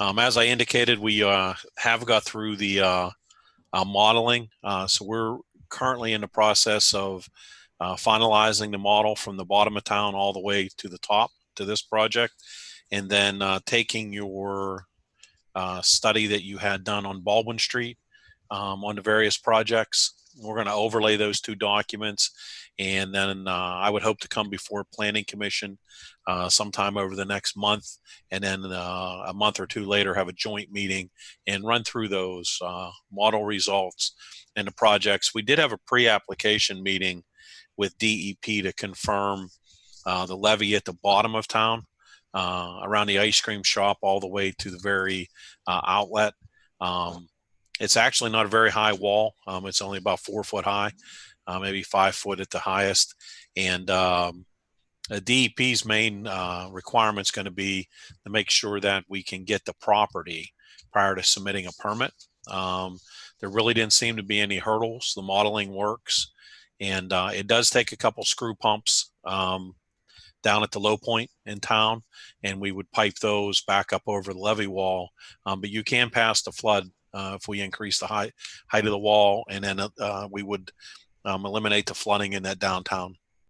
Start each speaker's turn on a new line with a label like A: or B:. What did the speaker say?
A: Um, as I indicated, we uh, have got through the uh, uh, modeling. Uh, so we're currently in the process of uh, finalizing the model from the bottom of town all the way to the top to this project. And then uh, taking your study that you had done on Baldwin Street um, on the various projects. We're going to overlay those two documents. And then uh, I would hope to come before Planning Commission uh, sometime over the next month. And then uh, a month or two later, have a joint meeting and run through those model results and the projects. We did have a pre-application meeting with DEP to confirm uh, the levee at the bottom of town uh, around the ice cream shop all the way to the very uh, outlet. Um, it's actually not a very high wall. Um, it's only about four foot high, uh, maybe five foot at the highest. And um, DEP's main uh, requirement is going to be to make sure that we can get the property prior to submitting a permit. Um, there really didn't seem to be any hurdles. The modeling works. And uh, it does take a couple screw pumps um, down at the low point in town, and we would pipe those back up over the levee wall. Um, but you can pass the flood uh, if we increase the height height of the wall, and then uh, we would um, eliminate the flooding in that downtown